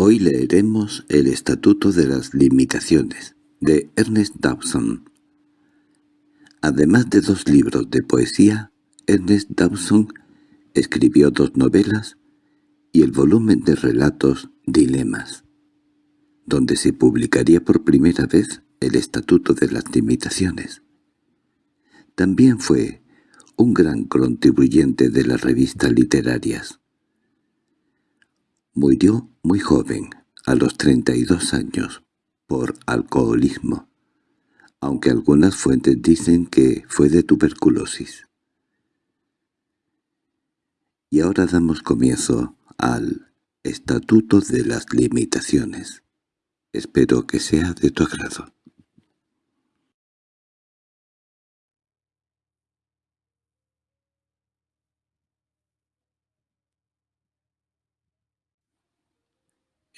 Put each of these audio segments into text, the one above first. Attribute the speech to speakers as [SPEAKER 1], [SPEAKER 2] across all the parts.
[SPEAKER 1] Hoy leeremos El Estatuto de las Limitaciones, de Ernest Dawson. Además de dos libros de poesía, Ernest Dawson escribió dos novelas y el volumen de relatos Dilemas, donde se publicaría por primera vez el Estatuto de las Limitaciones. También fue un gran contribuyente de las revistas literarias. Murió muy joven, a los 32 años, por alcoholismo, aunque algunas fuentes dicen que fue de tuberculosis. Y ahora damos comienzo al Estatuto de las Limitaciones. Espero que sea de tu agrado.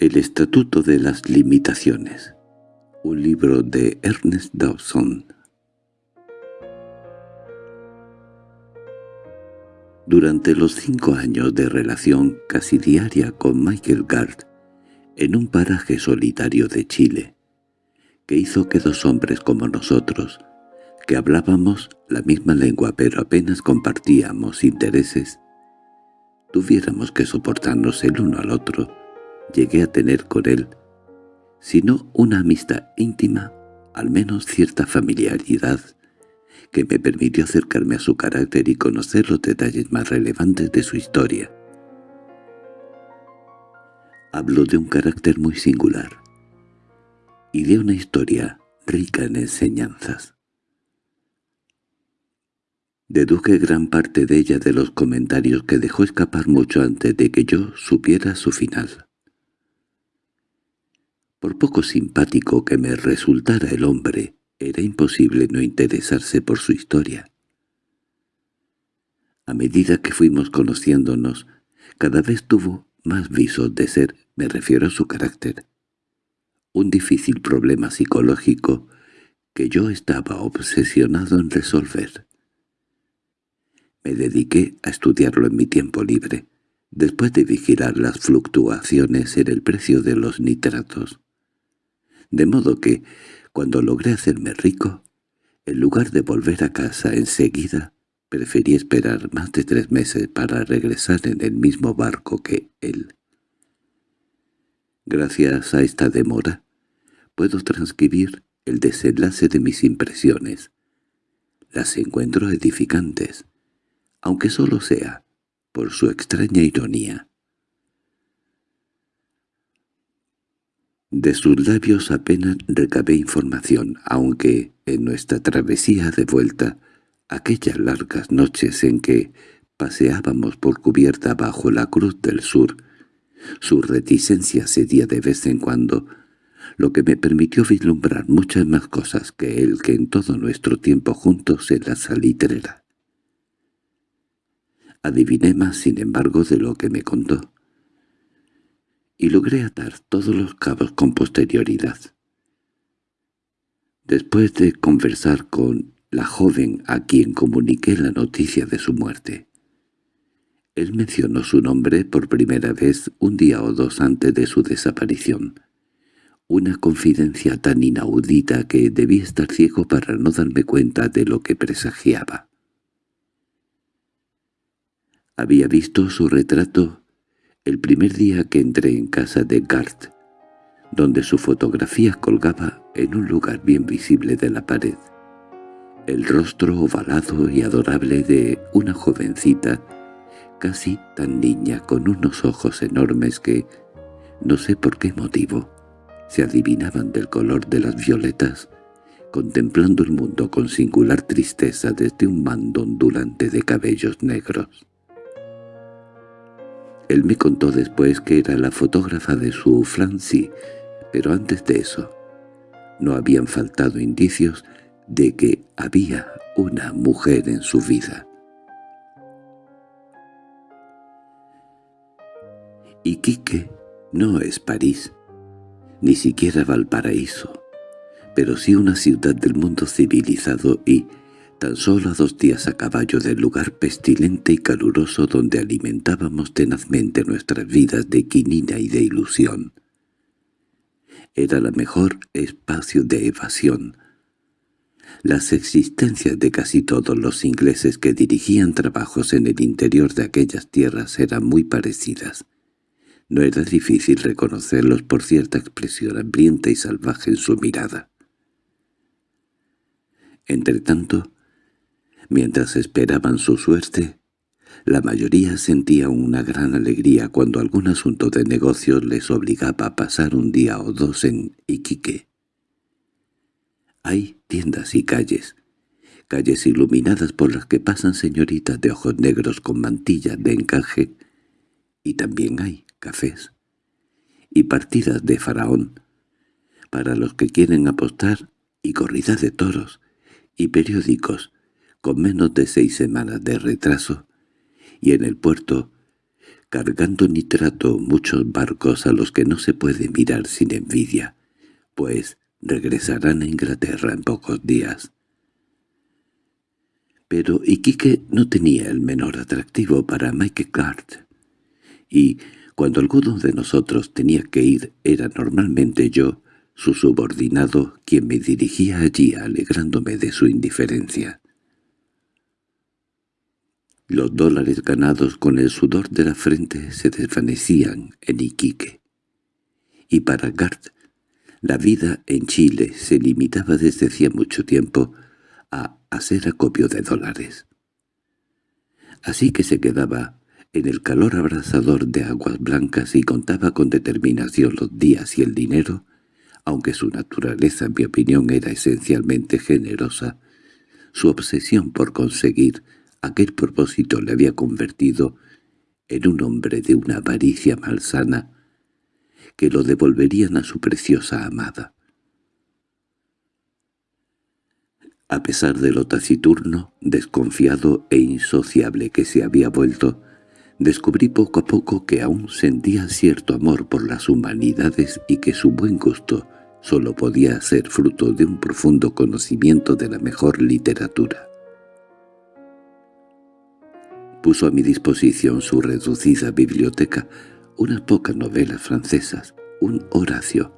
[SPEAKER 1] El Estatuto de las Limitaciones. Un libro de Ernest Dawson. Durante los cinco años de relación casi diaria con Michael Gard, en un paraje solitario de Chile, que hizo que dos hombres como nosotros, que hablábamos la misma lengua pero apenas compartíamos intereses, tuviéramos que soportarnos el uno al otro, llegué a tener con él, si no una amistad íntima, al menos cierta familiaridad, que me permitió acercarme a su carácter y conocer los detalles más relevantes de su historia. Hablo de un carácter muy singular, y de una historia rica en enseñanzas. Deduje gran parte de ella de los comentarios que dejó escapar mucho antes de que yo supiera su final. Por poco simpático que me resultara el hombre, era imposible no interesarse por su historia. A medida que fuimos conociéndonos, cada vez tuvo más visos de ser, me refiero a su carácter, un difícil problema psicológico que yo estaba obsesionado en resolver. Me dediqué a estudiarlo en mi tiempo libre, después de vigilar las fluctuaciones en el precio de los nitratos de modo que, cuando logré hacerme rico, en lugar de volver a casa enseguida, preferí esperar más de tres meses para regresar en el mismo barco que él. Gracias a esta demora, puedo transcribir el desenlace de mis impresiones. Las encuentro edificantes, aunque solo sea por su extraña ironía. De sus labios apenas recabé información, aunque en nuestra travesía de vuelta, aquellas largas noches en que paseábamos por cubierta bajo la cruz del sur, su reticencia cedía de vez en cuando, lo que me permitió vislumbrar muchas más cosas que él que en todo nuestro tiempo juntos en la salitrera. Adiviné más, sin embargo, de lo que me contó y logré atar todos los cabos con posterioridad. Después de conversar con la joven a quien comuniqué la noticia de su muerte, él mencionó su nombre por primera vez un día o dos antes de su desaparición, una confidencia tan inaudita que debí estar ciego para no darme cuenta de lo que presagiaba. Había visto su retrato el primer día que entré en casa de Gart, donde su fotografía colgaba en un lugar bien visible de la pared. El rostro ovalado y adorable de una jovencita, casi tan niña, con unos ojos enormes que, no sé por qué motivo, se adivinaban del color de las violetas, contemplando el mundo con singular tristeza desde un mando ondulante de cabellos negros. Él me contó después que era la fotógrafa de su Francie, pero antes de eso no habían faltado indicios de que había una mujer en su vida. Iquique no es París, ni siquiera Valparaíso, pero sí una ciudad del mundo civilizado y, tan solo a dos días a caballo del lugar pestilente y caluroso donde alimentábamos tenazmente nuestras vidas de quinina y de ilusión. era la mejor espacio de evasión. Las existencias de casi todos los ingleses que dirigían trabajos en el interior de aquellas tierras eran muy parecidas. No era difícil reconocerlos por cierta expresión hambrienta y salvaje en su mirada. Entretanto, mientras esperaban su suerte, la mayoría sentía una gran alegría cuando algún asunto de negocios les obligaba a pasar un día o dos en Iquique. Hay tiendas y calles, calles iluminadas por las que pasan señoritas de ojos negros con mantillas de encaje, y también hay cafés y partidas de faraón, para los que quieren apostar, y corridas de toros, y periódicos, con menos de seis semanas de retraso, y en el puerto, cargando nitrato muchos barcos a los que no se puede mirar sin envidia, pues regresarán a Inglaterra en pocos días. Pero Iquique no tenía el menor atractivo para Mike Cart, y cuando alguno de nosotros tenía que ir era normalmente yo, su subordinado, quien me dirigía allí alegrándome de su indiferencia. Los dólares ganados con el sudor de la frente se desvanecían en Iquique. Y para Gart, la vida en Chile se limitaba desde hacía mucho tiempo a hacer acopio de dólares. Así que se quedaba en el calor abrasador de aguas blancas y contaba con determinación los días y el dinero, aunque su naturaleza en mi opinión era esencialmente generosa, su obsesión por conseguir Aquel propósito le había convertido en un hombre de una avaricia malsana que lo devolverían a su preciosa amada. A pesar de lo taciturno, desconfiado e insociable que se había vuelto, descubrí poco a poco que aún sentía cierto amor por las humanidades y que su buen gusto sólo podía ser fruto de un profundo conocimiento de la mejor literatura. Puso a mi disposición su reducida biblioteca, unas pocas novelas francesas, un Horacio,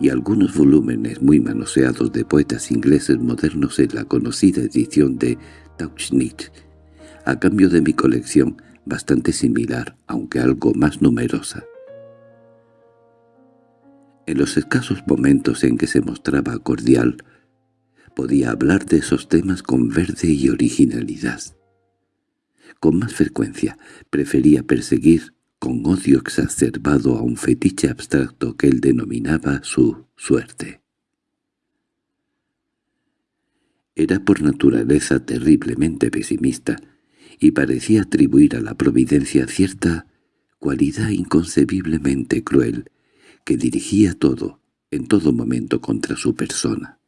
[SPEAKER 1] y algunos volúmenes muy manoseados de poetas ingleses modernos en la conocida edición de Tauchnitz, a cambio de mi colección bastante similar, aunque algo más numerosa. En los escasos momentos en que se mostraba cordial, podía hablar de esos temas con verde y originalidad. Con más frecuencia prefería perseguir con odio exacerbado a un fetiche abstracto que él denominaba su suerte. Era por naturaleza terriblemente pesimista, y parecía atribuir a la providencia cierta cualidad inconcebiblemente cruel que dirigía todo, en todo momento contra su persona.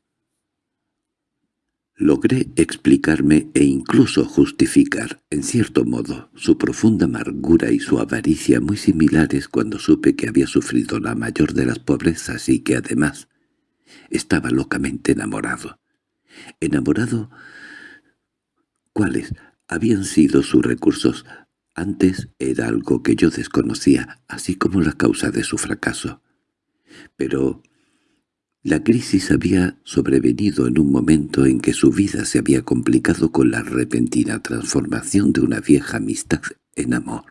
[SPEAKER 1] Logré explicarme e incluso justificar, en cierto modo, su profunda amargura y su avaricia muy similares cuando supe que había sufrido la mayor de las pobrezas y que además estaba locamente enamorado. Enamorado, ¿cuáles habían sido sus recursos? Antes era algo que yo desconocía, así como la causa de su fracaso. Pero la crisis había sobrevenido en un momento en que su vida se había complicado con la repentina transformación de una vieja amistad en amor.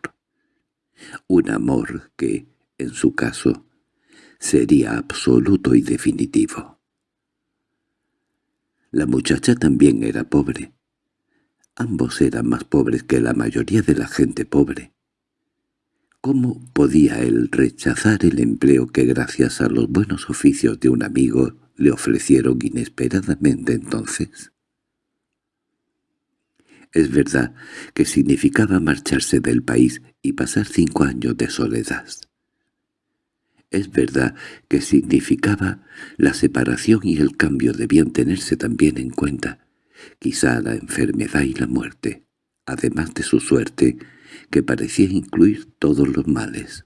[SPEAKER 1] Un amor que, en su caso, sería absoluto y definitivo. La muchacha también era pobre. Ambos eran más pobres que la mayoría de la gente pobre. ¿Cómo podía él rechazar el empleo que gracias a los buenos oficios de un amigo le ofrecieron inesperadamente entonces? Es verdad que significaba marcharse del país y pasar cinco años de soledad. Es verdad que significaba la separación y el cambio debían tenerse también en cuenta, quizá la enfermedad y la muerte, además de su suerte, que parecía incluir todos los males.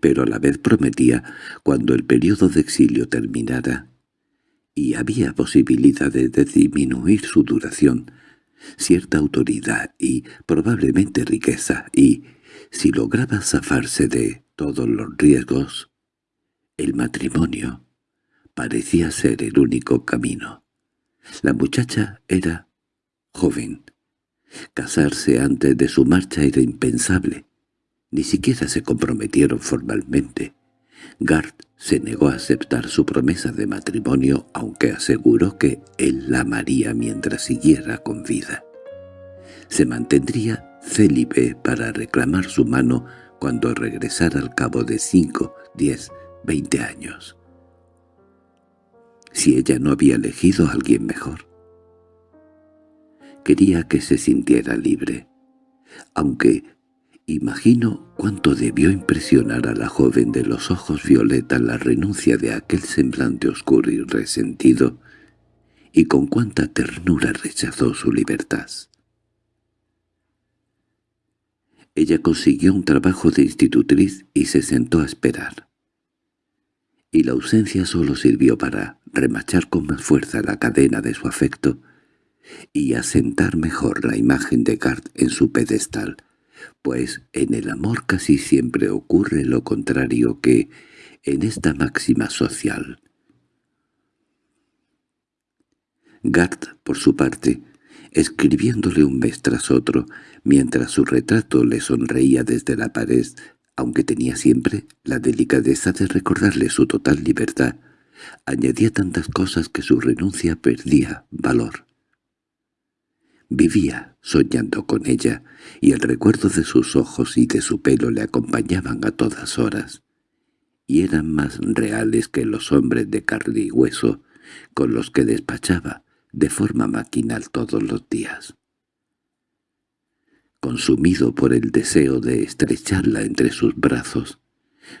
[SPEAKER 1] Pero a la vez prometía, cuando el periodo de exilio terminara, y había posibilidades de disminuir su duración, cierta autoridad y probablemente riqueza, y, si lograba zafarse de todos los riesgos, El matrimonio parecía ser el único camino. La muchacha era joven. Casarse antes de su marcha era impensable. Ni siquiera se comprometieron formalmente. Gart se negó a aceptar su promesa de matrimonio, aunque aseguró que él la amaría mientras siguiera con vida. Se mantendría célibe para reclamar su mano cuando regresara al cabo de cinco, diez, veinte años. Si ella no había elegido a alguien mejor. Quería que se sintiera libre, aunque Imagino cuánto debió impresionar a la joven de los ojos violeta la renuncia de aquel semblante oscuro y resentido, y con cuánta ternura rechazó su libertad. Ella consiguió un trabajo de institutriz y se sentó a esperar. Y la ausencia solo sirvió para remachar con más fuerza la cadena de su afecto y asentar mejor la imagen de Gart en su pedestal, pues en el amor casi siempre ocurre lo contrario que en esta máxima social. Gart, por su parte, escribiéndole un mes tras otro, mientras su retrato le sonreía desde la pared, aunque tenía siempre la delicadeza de recordarle su total libertad, añadía tantas cosas que su renuncia perdía valor. Vivía soñando con ella, y el recuerdo de sus ojos y de su pelo le acompañaban a todas horas, y eran más reales que los hombres de carne y hueso con los que despachaba de forma maquinal todos los días. Consumido por el deseo de estrecharla entre sus brazos,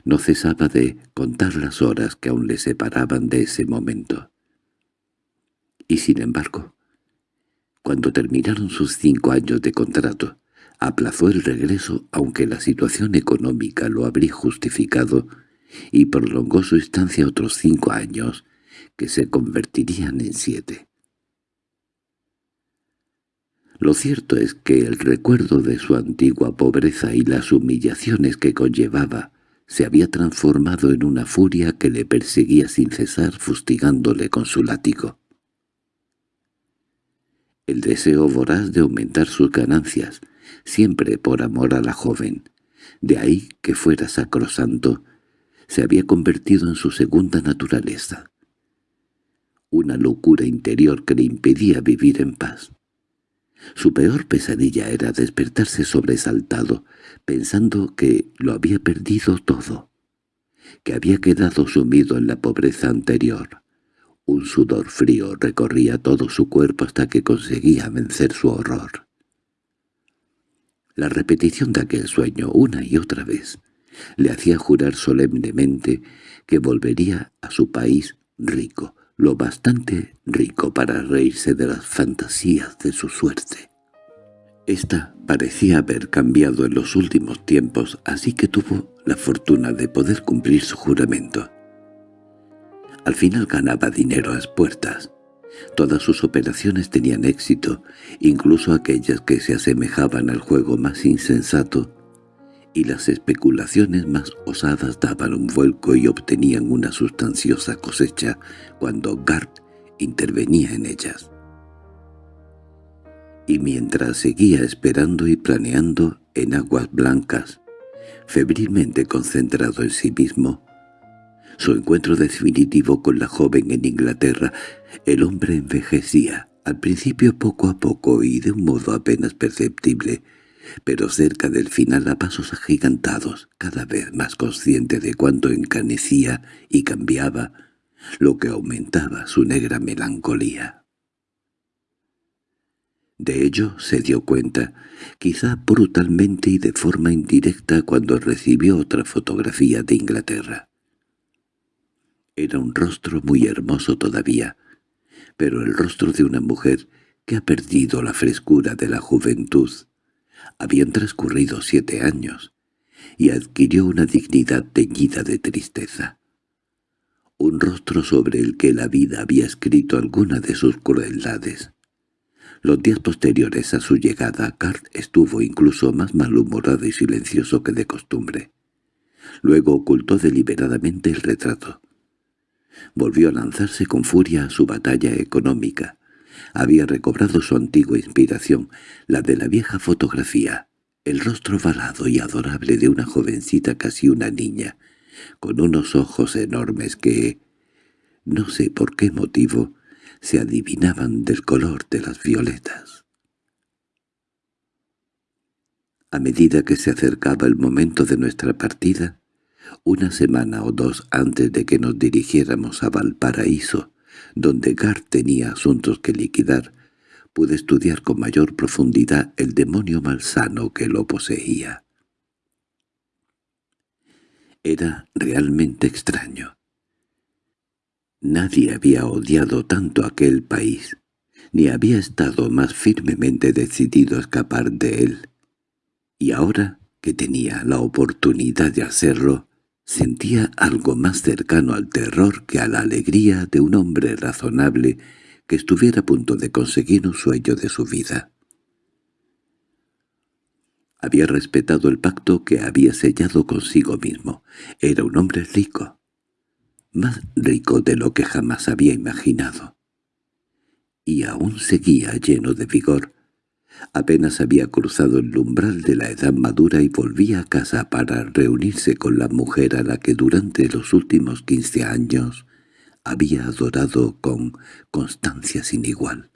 [SPEAKER 1] no cesaba de contar las horas que aún le separaban de ese momento. Y sin embargo, cuando terminaron sus cinco años de contrato, aplazó el regreso aunque la situación económica lo habría justificado y prolongó su estancia otros cinco años, que se convertirían en siete. Lo cierto es que el recuerdo de su antigua pobreza y las humillaciones que conllevaba se había transformado en una furia que le perseguía sin cesar fustigándole con su látigo el deseo voraz de aumentar sus ganancias, siempre por amor a la joven. De ahí que fuera sacrosanto, se había convertido en su segunda naturaleza. Una locura interior que le impedía vivir en paz. Su peor pesadilla era despertarse sobresaltado, pensando que lo había perdido todo, que había quedado sumido en la pobreza anterior, un sudor frío recorría todo su cuerpo hasta que conseguía vencer su horror. La repetición de aquel sueño una y otra vez le hacía jurar solemnemente que volvería a su país rico, lo bastante rico para reírse de las fantasías de su suerte. Esta parecía haber cambiado en los últimos tiempos, así que tuvo la fortuna de poder cumplir su juramento. Al final ganaba dinero a las puertas. Todas sus operaciones tenían éxito, incluso aquellas que se asemejaban al juego más insensato, y las especulaciones más osadas daban un vuelco y obtenían una sustanciosa cosecha cuando Gart intervenía en ellas. Y mientras seguía esperando y planeando en aguas blancas, febrilmente concentrado en sí mismo, su encuentro definitivo con la joven en Inglaterra, el hombre envejecía, al principio poco a poco y de un modo apenas perceptible, pero cerca del final a pasos agigantados, cada vez más consciente de cuánto encanecía y cambiaba, lo que aumentaba su negra melancolía. De ello se dio cuenta, quizá brutalmente y de forma indirecta cuando recibió otra fotografía de Inglaterra. Era un rostro muy hermoso todavía, pero el rostro de una mujer que ha perdido la frescura de la juventud. Habían transcurrido siete años, y adquirió una dignidad teñida de tristeza. Un rostro sobre el que la vida había escrito alguna de sus crueldades. Los días posteriores a su llegada, Cart estuvo incluso más malhumorado y silencioso que de costumbre. Luego ocultó deliberadamente el retrato. Volvió a lanzarse con furia a su batalla económica. Había recobrado su antigua inspiración, la de la vieja fotografía, el rostro valado y adorable de una jovencita casi una niña, con unos ojos enormes que, no sé por qué motivo, se adivinaban del color de las violetas. A medida que se acercaba el momento de nuestra partida, una semana o dos antes de que nos dirigiéramos a Valparaíso, donde Gar tenía asuntos que liquidar, pude estudiar con mayor profundidad el demonio malsano que lo poseía. Era realmente extraño. Nadie había odiado tanto aquel país, ni había estado más firmemente decidido a escapar de él. Y ahora que tenía la oportunidad de hacerlo, sentía algo más cercano al terror que a la alegría de un hombre razonable que estuviera a punto de conseguir un sueño de su vida. Había respetado el pacto que había sellado consigo mismo. Era un hombre rico, más rico de lo que jamás había imaginado. Y aún seguía lleno de vigor. Apenas había cruzado el umbral de la edad madura y volvía a casa para reunirse con la mujer a la que durante los últimos quince años había adorado con constancia sin igual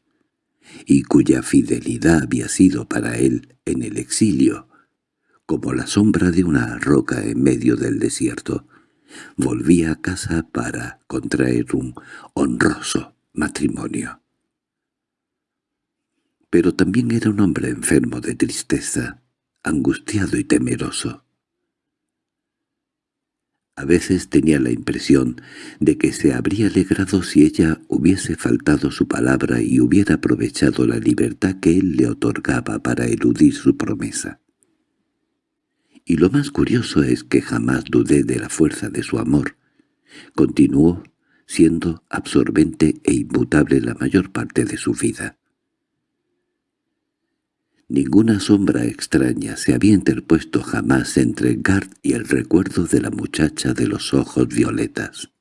[SPEAKER 1] y cuya fidelidad había sido para él en el exilio, como la sombra de una roca en medio del desierto, volvía a casa para contraer un honroso matrimonio. Pero también era un hombre enfermo de tristeza, angustiado y temeroso. A veces tenía la impresión de que se habría alegrado si ella hubiese faltado su palabra y hubiera aprovechado la libertad que él le otorgaba para eludir su promesa. Y lo más curioso es que jamás dudé de la fuerza de su amor. Continuó siendo absorbente e inmutable la mayor parte de su vida. Ninguna sombra extraña se había interpuesto jamás entre Gard y el recuerdo de la muchacha de los ojos violetas,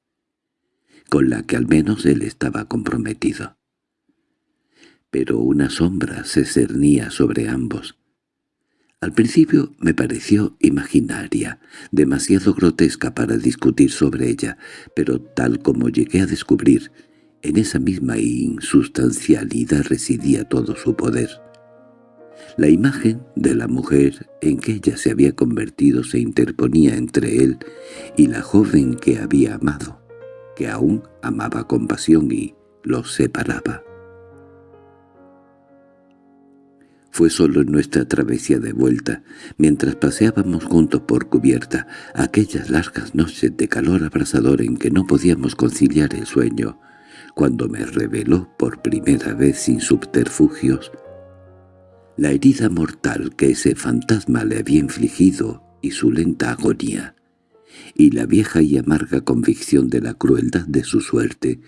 [SPEAKER 1] con la que al menos él estaba comprometido. Pero una sombra se cernía sobre ambos. Al principio me pareció imaginaria, demasiado grotesca para discutir sobre ella, pero tal como llegué a descubrir, en esa misma insustancialidad residía todo su poder. La imagen de la mujer en que ella se había convertido se interponía entre él y la joven que había amado, que aún amaba con pasión y los separaba. Fue solo en nuestra travesía de vuelta, mientras paseábamos juntos por cubierta, aquellas largas noches de calor abrasador en que no podíamos conciliar el sueño, cuando me reveló por primera vez sin subterfugios la herida mortal que ese fantasma le había infligido y su lenta agonía, y la vieja y amarga convicción de la crueldad de su suerte,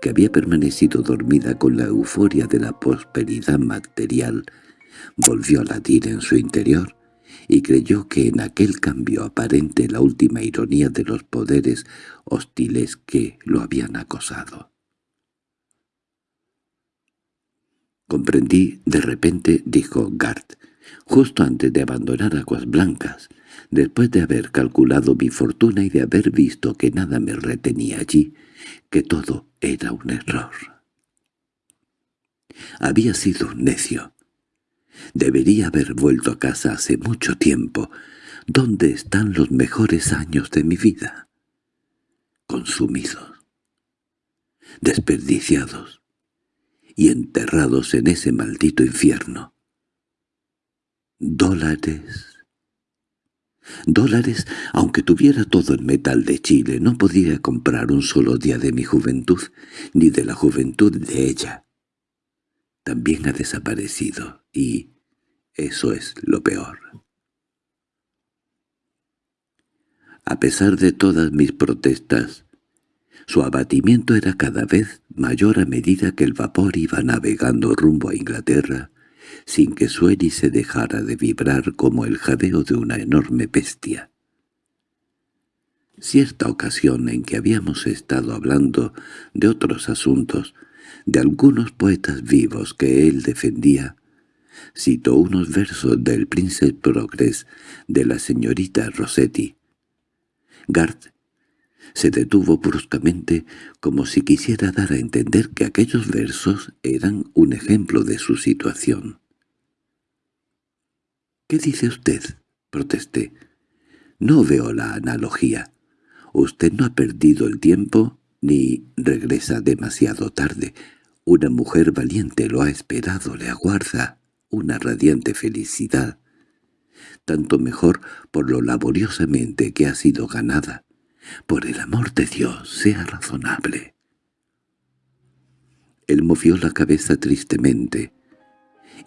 [SPEAKER 1] que había permanecido dormida con la euforia de la prosperidad material, volvió a latir en su interior y creyó que en aquel cambio aparente la última ironía de los poderes hostiles que lo habían acosado. Comprendí de repente, dijo Gart, justo antes de abandonar Aguas Blancas, después de haber calculado mi fortuna y de haber visto que nada me retenía allí, que todo era un error. Había sido un necio. Debería haber vuelto a casa hace mucho tiempo. ¿Dónde están los mejores años de mi vida? Consumidos. Desperdiciados y enterrados en ese maldito infierno. Dólares. Dólares, aunque tuviera todo el metal de Chile, no podía comprar un solo día de mi juventud, ni de la juventud de ella. También ha desaparecido, y eso es lo peor. A pesar de todas mis protestas, su abatimiento era cada vez mayor a medida que el vapor iba navegando rumbo a Inglaterra, sin que su hélice dejara de vibrar como el jadeo de una enorme bestia. cierta ocasión en que habíamos estado hablando de otros asuntos, de algunos poetas vivos que él defendía, citó unos versos del Prince Progress de la señorita Rossetti. Gart se detuvo bruscamente como si quisiera dar a entender que aquellos versos eran un ejemplo de su situación. —¿Qué dice usted? —protesté. —No veo la analogía. Usted no ha perdido el tiempo ni regresa demasiado tarde. Una mujer valiente lo ha esperado, le aguarda una radiante felicidad. Tanto mejor por lo laboriosamente que ha sido ganada. Por el amor de Dios, sea razonable. Él movió la cabeza tristemente,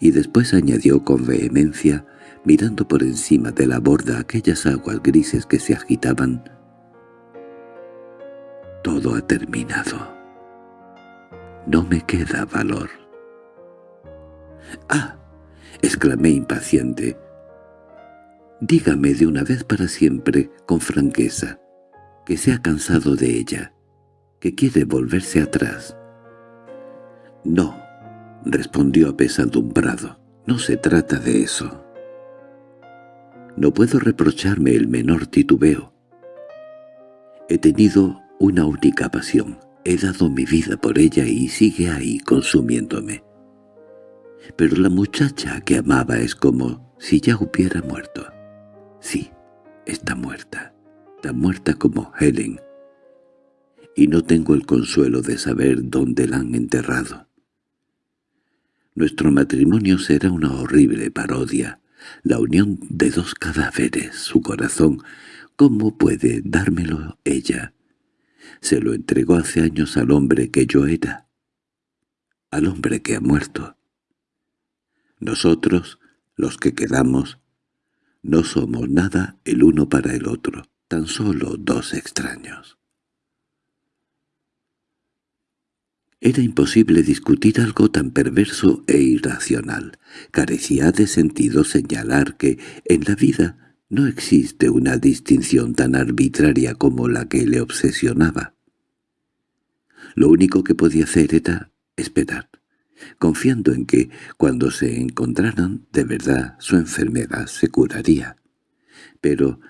[SPEAKER 1] y después añadió con vehemencia, mirando por encima de la borda aquellas aguas grises que se agitaban, «Todo ha terminado. No me queda valor». «¡Ah!» —exclamé impaciente. «Dígame de una vez para siempre, con franqueza, que se ha cansado de ella, que quiere volverse atrás». «No», respondió apesadumbrado, «no se trata de eso». No puedo reprocharme el menor titubeo. He tenido una única pasión, he dado mi vida por ella y sigue ahí consumiéndome. Pero la muchacha que amaba es como si ya hubiera muerto. Sí, está muerta, tan muerta como Helen. Y no tengo el consuelo de saber dónde la han enterrado. Nuestro matrimonio será una horrible parodia, la unión de dos cadáveres, su corazón. ¿Cómo puede dármelo ella? Se lo entregó hace años al hombre que yo era, al hombre que ha muerto. Nosotros, los que quedamos, no somos nada el uno para el otro, tan solo dos extraños. Era imposible discutir algo tan perverso e irracional. Carecía de sentido señalar que en la vida no existe una distinción tan arbitraria como la que le obsesionaba. Lo único que podía hacer era esperar confiando en que, cuando se encontraran, de verdad su enfermedad se curaría. Pero,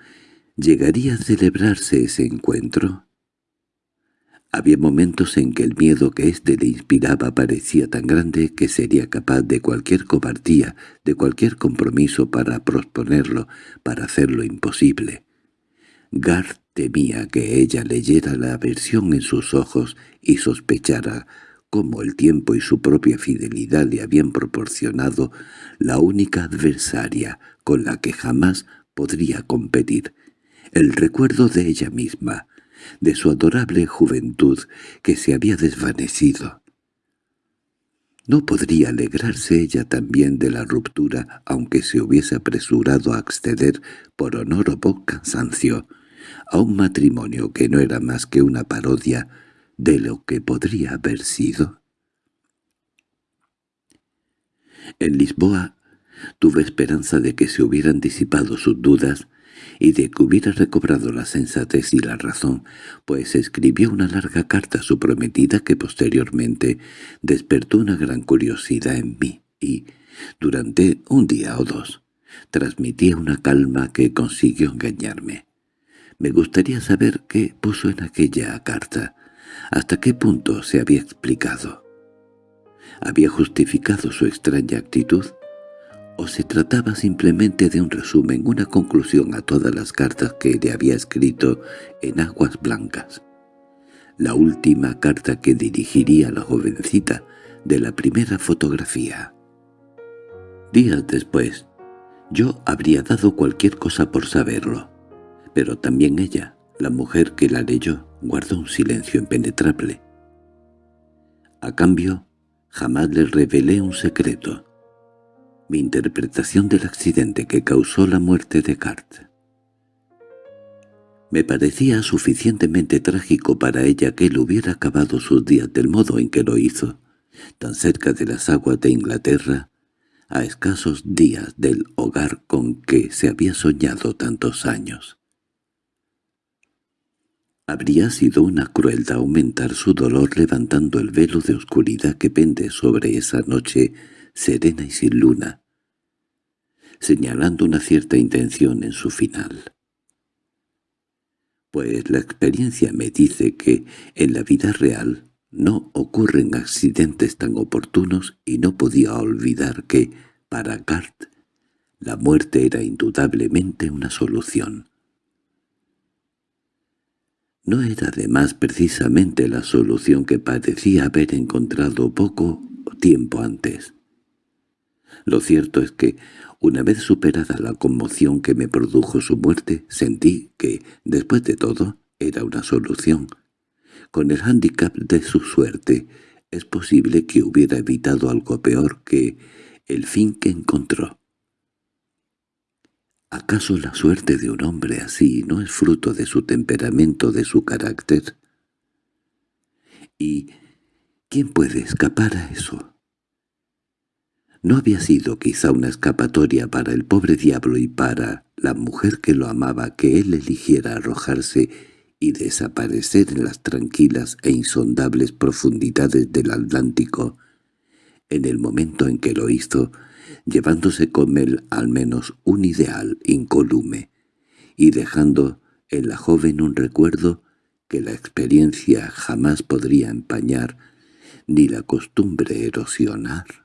[SPEAKER 1] ¿llegaría a celebrarse ese encuentro? Había momentos en que el miedo que éste le inspiraba parecía tan grande que sería capaz de cualquier cobardía, de cualquier compromiso para prosponerlo, para hacerlo imposible. Gar temía que ella leyera la aversión en sus ojos y sospechara cómo el tiempo y su propia fidelidad le habían proporcionado la única adversaria con la que jamás podría competir, el recuerdo de ella misma, de su adorable juventud que se había desvanecido. No podría alegrarse ella también de la ruptura, aunque se hubiese apresurado a acceder por honor o por cansancio a un matrimonio que no era más que una parodia de lo que podría haber sido? En Lisboa tuve esperanza de que se hubieran disipado sus dudas y de que hubiera recobrado la sensatez y la razón, pues escribió una larga carta a su prometida que posteriormente despertó una gran curiosidad en mí y, durante un día o dos, transmitía una calma que consiguió engañarme. Me gustaría saber qué puso en aquella carta, hasta qué punto se había explicado. ¿Había justificado su extraña actitud? ¿O se trataba simplemente de un resumen, una conclusión a todas las cartas que le había escrito en aguas blancas? La última carta que dirigiría a la jovencita de la primera fotografía. Días después, yo habría dado cualquier cosa por saberlo, pero también ella, la mujer que la leyó, guardó un silencio impenetrable. A cambio, jamás le revelé un secreto, mi interpretación del accidente que causó la muerte de Cart. Me parecía suficientemente trágico para ella que él hubiera acabado sus días del modo en que lo hizo, tan cerca de las aguas de Inglaterra, a escasos días del hogar con que se había soñado tantos años. Habría sido una crueldad aumentar su dolor levantando el velo de oscuridad que pende sobre esa noche serena y sin luna, señalando una cierta intención en su final. Pues la experiencia me dice que en la vida real no ocurren accidentes tan oportunos y no podía olvidar que, para Gart, la muerte era indudablemente una solución. No era además precisamente la solución que parecía haber encontrado poco tiempo antes. Lo cierto es que, una vez superada la conmoción que me produjo su muerte, sentí que, después de todo, era una solución. Con el hándicap de su suerte, es posible que hubiera evitado algo peor que el fin que encontró. ¿Acaso la suerte de un hombre así no es fruto de su temperamento, de su carácter? ¿Y quién puede escapar a eso? ¿No había sido quizá una escapatoria para el pobre diablo y para la mujer que lo amaba que él eligiera arrojarse y desaparecer en las tranquilas e insondables profundidades del Atlántico, en el momento en que lo hizo, llevándose con él al menos un ideal incolume, y dejando en la joven un recuerdo que la experiencia jamás podría empañar ni la costumbre erosionar.